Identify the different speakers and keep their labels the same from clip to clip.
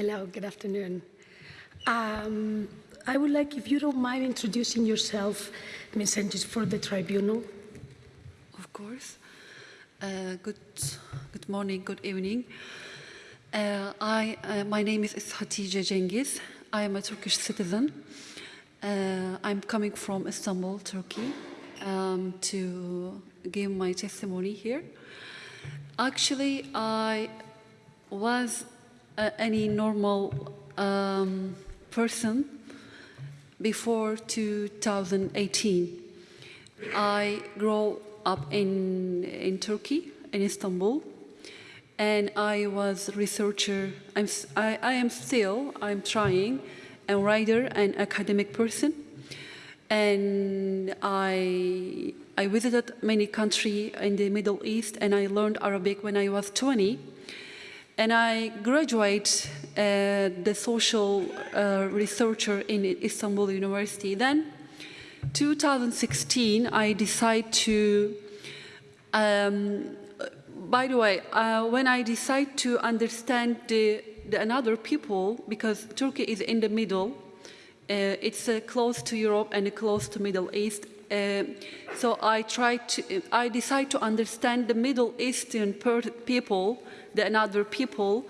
Speaker 1: Hello, good afternoon. Um, I would like, if you don't mind, introducing yourself, Ms. Cengiz, for the tribunal.
Speaker 2: Of course. Uh, good, good morning, good evening. Uh, I, uh, my name is Hatice Cengiz. I am a Turkish citizen. Uh, I'm coming from Istanbul, Turkey, um, to give my testimony here. Actually, I was uh, any normal um, person before 2018. I grew up in, in Turkey, in Istanbul, and I was researcher. I'm, I, I am still, I'm trying, a writer and academic person. And I, I visited many countries in the Middle East and I learned Arabic when I was 20. And I graduate uh, the social uh, researcher in Istanbul University. Then, 2016, I decide to, um, by the way, uh, when I decide to understand the, the, another people, because Turkey is in the middle, uh, it's uh, close to Europe and close to Middle East, uh, so I tried to, I decided to understand the Middle Eastern people the another people.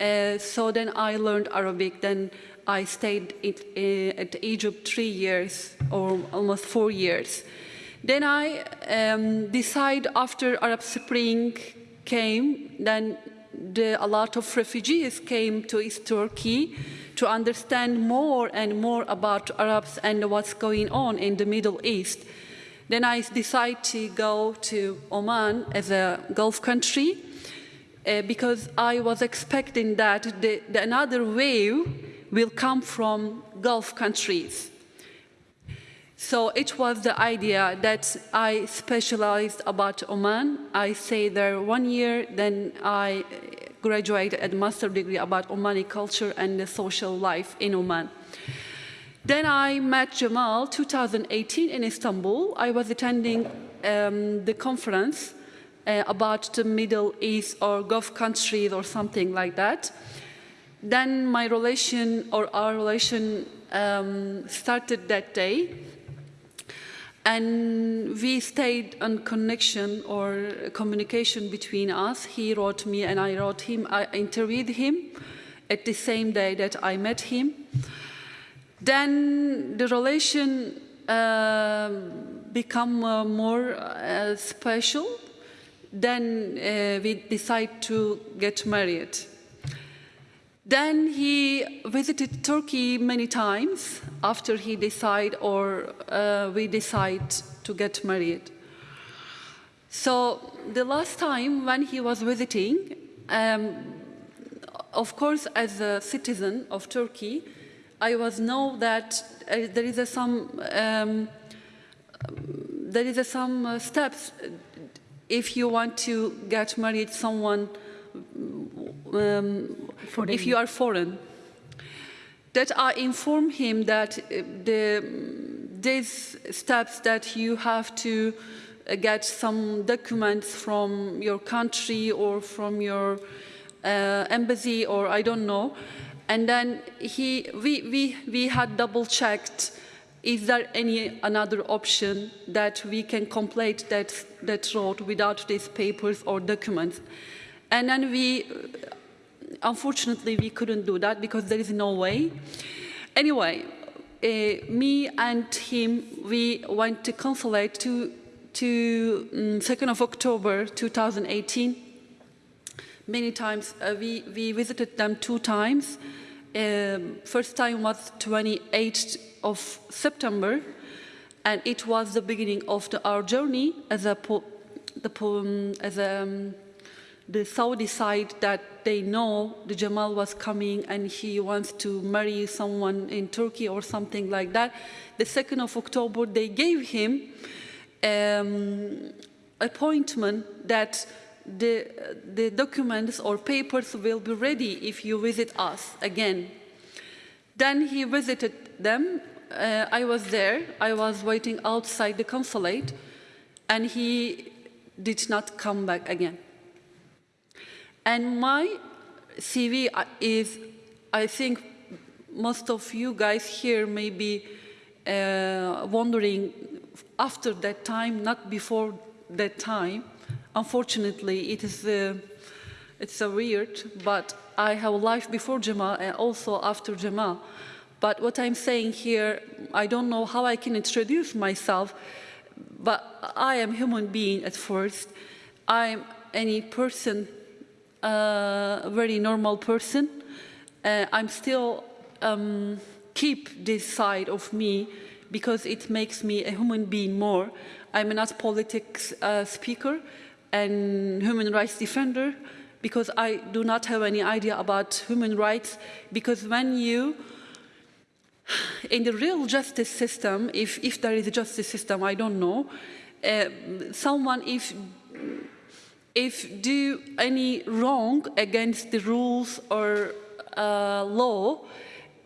Speaker 2: Uh, so then I learned Arabic. Then I stayed it, uh, at Egypt three years or almost four years. Then I um, decided after Arab Spring came, then the, a lot of refugees came to East Turkey to understand more and more about Arabs and what's going on in the Middle East. Then I decided to go to Oman as a Gulf country uh, because I was expecting that the, the another wave will come from Gulf countries. So it was the idea that I specialized about Oman. I stayed there one year, then I graduated at master degree about Omani culture and the social life in Oman. Then I met Jamal 2018 in Istanbul. I was attending um, the conference uh, about the Middle East or Gulf countries or something like that. Then my relation or our relation um, started that day. And we stayed on connection or communication between us. He wrote me and I wrote him. I interviewed him at the same day that I met him. Then the relation uh, become uh, more uh, special then uh, we decide to get married. Then he visited Turkey many times after he decided or uh, we decided to get married. So the last time when he was visiting, um, of course, as a citizen of Turkey, I was know that uh, there is a some um, there is a some uh, steps if you want to get married someone, um, if you are foreign, that I inform him that uh, the, these steps that you have to uh, get some documents from your country or from your uh, embassy or I don't know. And then he, we, we, we had double checked is there any another option that we can complete that, that road without these papers or documents? And then we, unfortunately, we couldn't do that because there is no way. Anyway, uh, me and him, we went to consulate to, to um, 2nd of October 2018. Many times, uh, we, we visited them two times. Um, first time was 28th of September, and it was the beginning of the, our journey as a the um, as a, um, the Saudi side that they know the Jamal was coming and he wants to marry someone in Turkey or something like that. The 2nd of October, they gave him um, appointment that the, the documents or papers will be ready if you visit us again. Then he visited them uh, I was there, I was waiting outside the consulate, and he did not come back again. And my CV is I think most of you guys here may be uh, wondering after that time, not before that time. Unfortunately, it is uh, it's a weird, but I have a life before Jamal and also after Jamal. But what I'm saying here, I don't know how I can introduce myself, but I am human being at first. I'm any person, a very normal person. Uh, I'm still um, keep this side of me because it makes me a human being more. I'm not politics uh, speaker and human rights defender because I do not have any idea about human rights because when you in the real justice system, if, if there is a justice system, I don't know, uh, someone if if do any wrong against the rules or uh, law,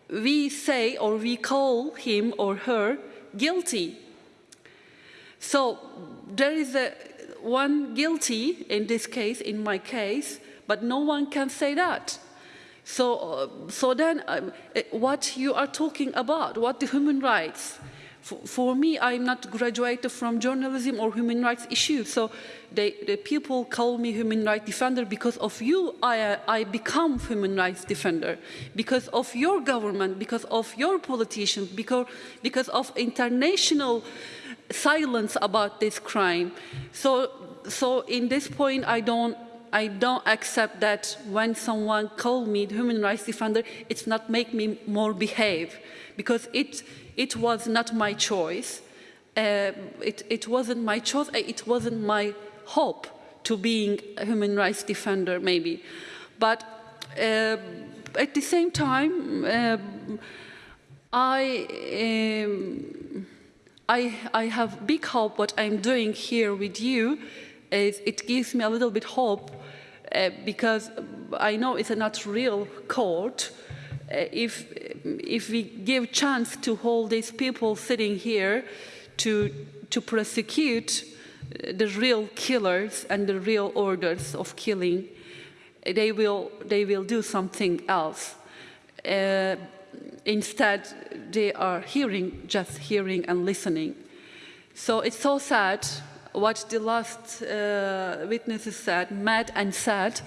Speaker 2: we say or we call him or her guilty. So there is a one guilty in this case, in my case, but no one can say that. So, uh, so then um, uh, what you are talking about, what the human rights, for, for, me, I'm not graduated from journalism or human rights issues. So they, the people call me human rights defender because of you, I, I become human rights defender. Because of your government, because of your politicians, because, because of international silence about this crime. So, so in this point, I don't I don't accept that when someone call me human rights defender, it's not make me more behave because it, it was not my choice. Uh, it, it wasn't my choice, uh, it wasn't my hope to being a human rights defender maybe. But uh, at the same time, uh, I, um, I, I have big hope what I'm doing here with you is it gives me a little bit hope uh, because I know it's a not real court. Uh, if, if we give chance to hold these people sitting here to, to prosecute uh, the real killers and the real orders of killing, they will, they will do something else. Uh, instead, they are hearing, just hearing and listening. So it's so sad what the last uh, witnesses said, mad and sad.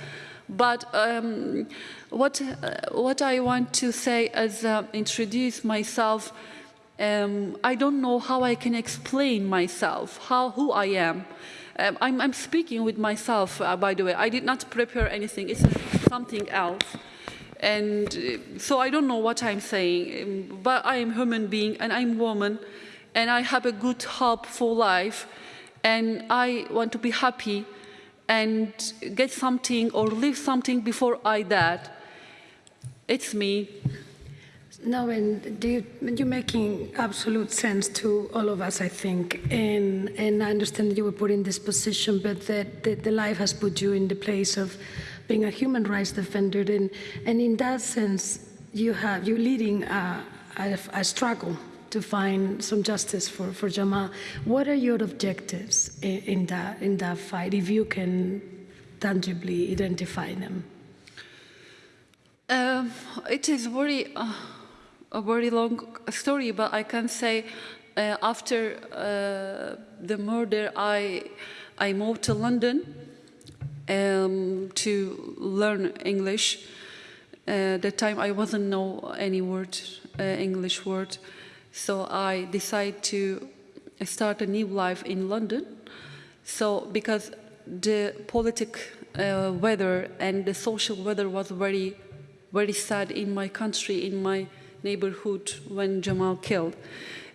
Speaker 2: But um, what, uh, what I want to say as uh, introduce myself. Um, I don't know how I can explain myself, how, who I am. Um, I'm, I'm, speaking with myself, uh, by the way. I did not prepare anything. It's something else. And uh, so I don't know what I'm saying, um, but I am human being and I'm woman and I have a good hope for life and I want to be happy and get something or leave something before I die. It's me.
Speaker 1: No, and you, are making absolute sense to all of us, I think. And, and I understand that you were put in this position, but that, that the life has put you in the place of being a human rights defender. And, and in that sense, you have, you're leading a, a, a struggle to find some justice for, for Jamal. What are your objectives in, in, that, in that fight, if you can tangibly identify them?
Speaker 2: Um, it is very, uh, a very long story, but I can say uh, after uh, the murder, I, I moved to London um, to learn English. Uh, that time I wasn't know any word, uh, English word. So I decided to start a new life in London. So because the politic uh, weather and the social weather was very, very sad in my country, in my neighborhood when Jamal killed.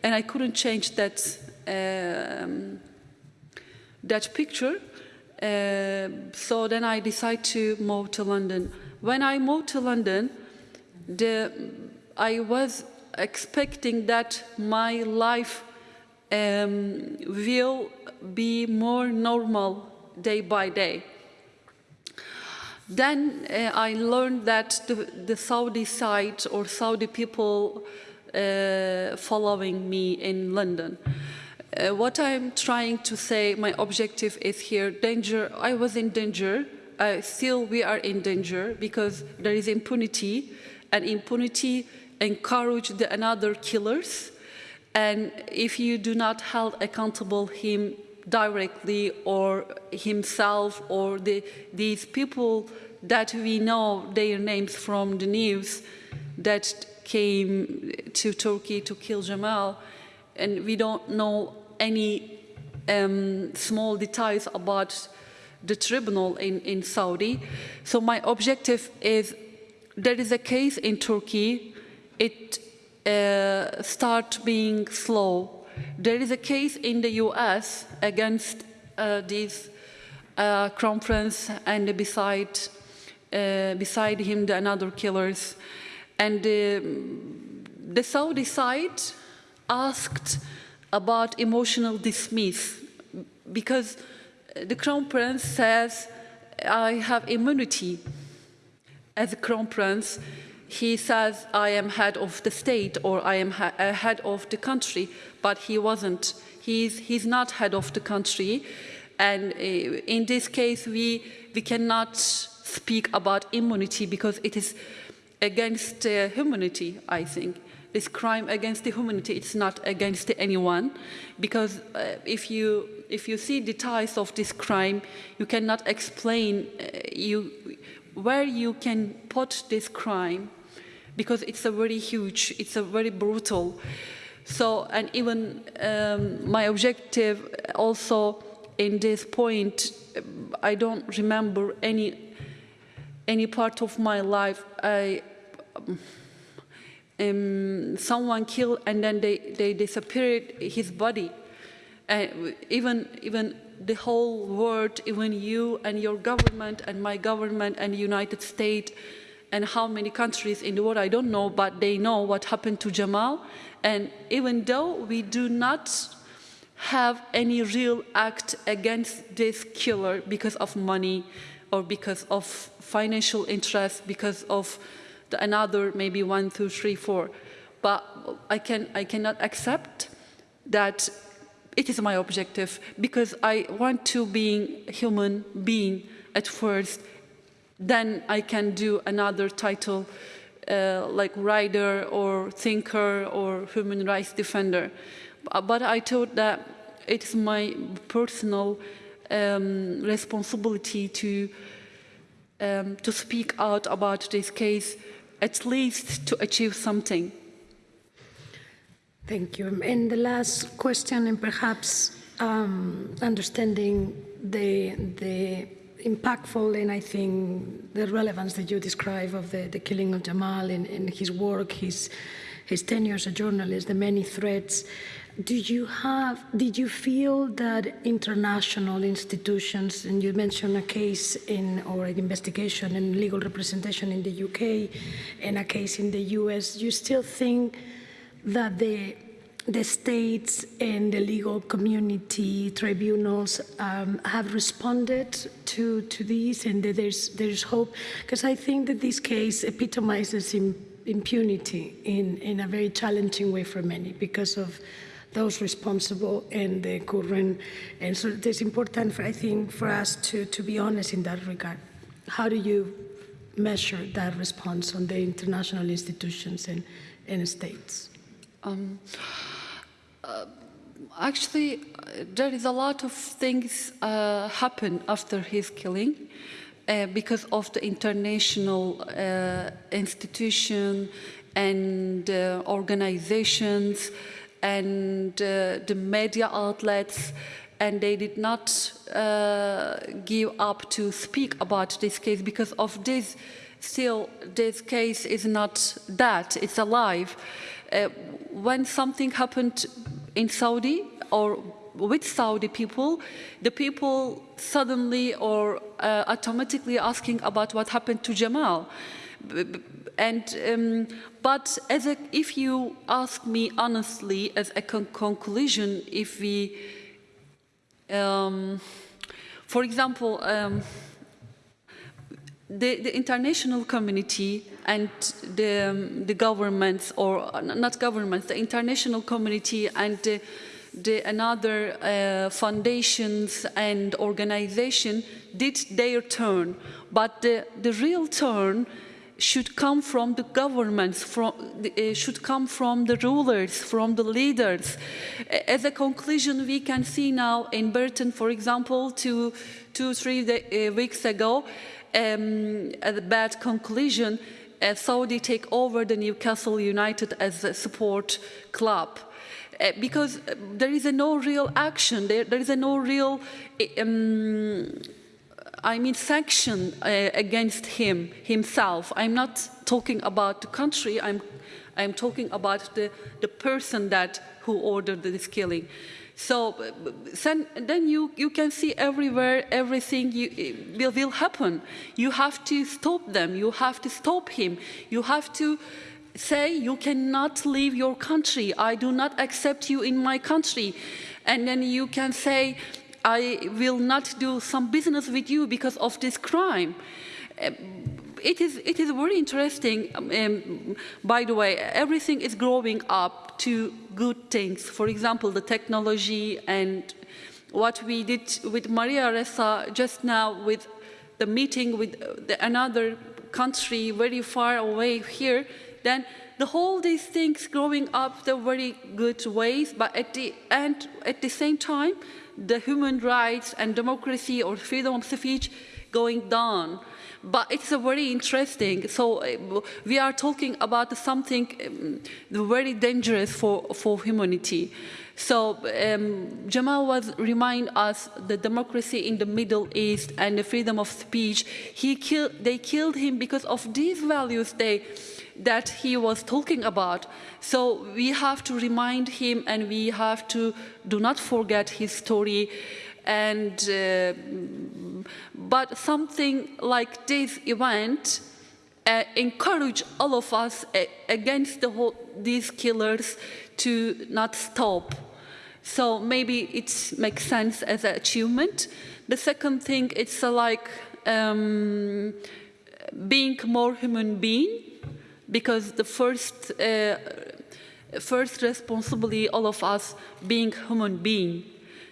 Speaker 2: And I couldn't change that, um, that picture. Uh, so then I decided to move to London. When I moved to London, the, I was expecting that my life um, will be more normal day by day. Then uh, I learned that the, the, Saudi side or Saudi people uh, following me in London. Uh, what I'm trying to say, my objective is here, danger, I was in danger, still we are in danger because there is impunity and impunity encourage the another killers. And if you do not hold accountable him directly or himself or the, these people that we know their names from the news that came to Turkey to kill Jamal, and we don't know any um, small details about the tribunal in, in Saudi. So my objective is there is a case in Turkey, it uh, start being slow. There is a case in the US against uh, this uh, crown prince and beside, uh, beside him the another killers. And um, the Saudi side asked about emotional dismiss because the crown prince says, I have immunity. As a crown prince, he says, I am head of the state or I am ha head of the country, but he wasn't. He's, he's not head of the country. And uh, in this case, we, we cannot speak about immunity because it is against uh, humanity, I think this crime against the humanity it's not against anyone because uh, if you if you see details of this crime you cannot explain uh, you where you can put this crime because it's a very huge it's a very brutal so and even um, my objective also in this point i don't remember any any part of my life i um, someone killed and then they, they disappeared his body. And even, even the whole world, even you and your government and my government and the United States and how many countries in the world, I don't know, but they know what happened to Jamal. And even though we do not have any real act against this killer because of money or because of financial interest, because of another maybe one, two, three, four. But I, can, I cannot accept that it is my objective because I want to be human being at first. Then I can do another title uh, like writer or thinker or human rights defender. But I thought that it's my personal um, responsibility to um, to speak out about this case at least to achieve something.
Speaker 1: Thank you. And the last question, and perhaps um, understanding the, the impactful and I think the relevance that you describe of the, the killing of Jamal and, his work, his, his tenure as a journalist, the many threats. Do you have, did you feel that international institutions, and you mentioned a case in, or an investigation and legal representation in the UK and a case in the US, you still think that the, the states and the legal community tribunals um, have responded to, to these and there's, there's hope? Because I think that this case epitomizes impunity in, in a very challenging way for many because of those responsible and the current. And so it's important, for, I think, for us to, to be honest in that regard. How do you measure that response on the international institutions and, and states? Um,
Speaker 2: uh, actually, there is a lot of things uh, happen after his killing. Uh, because of the international uh, institution and uh, organizations and uh, the media outlets and they did not uh, give up to speak about this case because of this still this case is not that it's alive uh, when something happened in Saudi or with Saudi people the people suddenly or uh, automatically asking about what happened to Jamal. And, um, but as a, if you ask me honestly, as a con conclusion, if we, um, for example, um, the, the, international community and the, um, the governments, or not governments, the international community and the, the another uh, foundations and organization did their turn. But the, the real turn should come from the governments, from, uh, should come from the rulers, from the leaders. As a conclusion, we can see now in Britain, for example, two, two three uh, weeks ago, um, a bad conclusion, uh, Saudi take over the Newcastle United as a support club. Uh, because uh, there is a no real action, there, there is no real um, I mean, sanction uh, against him himself. I'm not talking about the country. I'm, I'm talking about the, the person that who ordered this killing. So then, you, you can see everywhere everything you, will, will happen. You have to stop them. You have to stop him. You have to say you cannot leave your country. I do not accept you in my country. And then you can say, I will not do some business with you because of this crime. It is, it is very interesting, um, um, by the way, everything is growing up to good things. For example, the technology and what we did with Maria Ressa just now with the meeting with uh, the, another country very far away here, then the whole these things growing up the very good ways, but at the end, at the same time, the human rights and democracy or freedom of speech going down. But it's a very interesting. So uh, we are talking about something um, very dangerous for, for humanity. So um, Jamal was remind us the democracy in the Middle East and the freedom of speech. He killed, they killed him because of these values they, that he was talking about. So we have to remind him and we have to do not forget his story. And, uh, but something like this event uh, encourage all of us uh, against the whole, these killers to not stop. So maybe it makes sense as an achievement. The second thing, it's uh, like um, being more human being, because the first, uh, first responsibility, all of us being human being,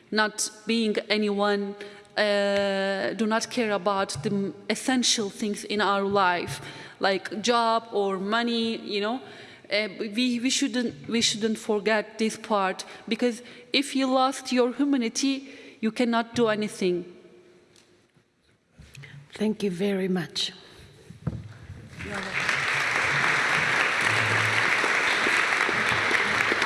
Speaker 2: not being anyone, uh, do not care about the essential things in our life, like job or money, you know. Uh, we, we, shouldn't, we shouldn't forget this part because if you lost your humanity, you cannot do anything.
Speaker 1: Thank you very much.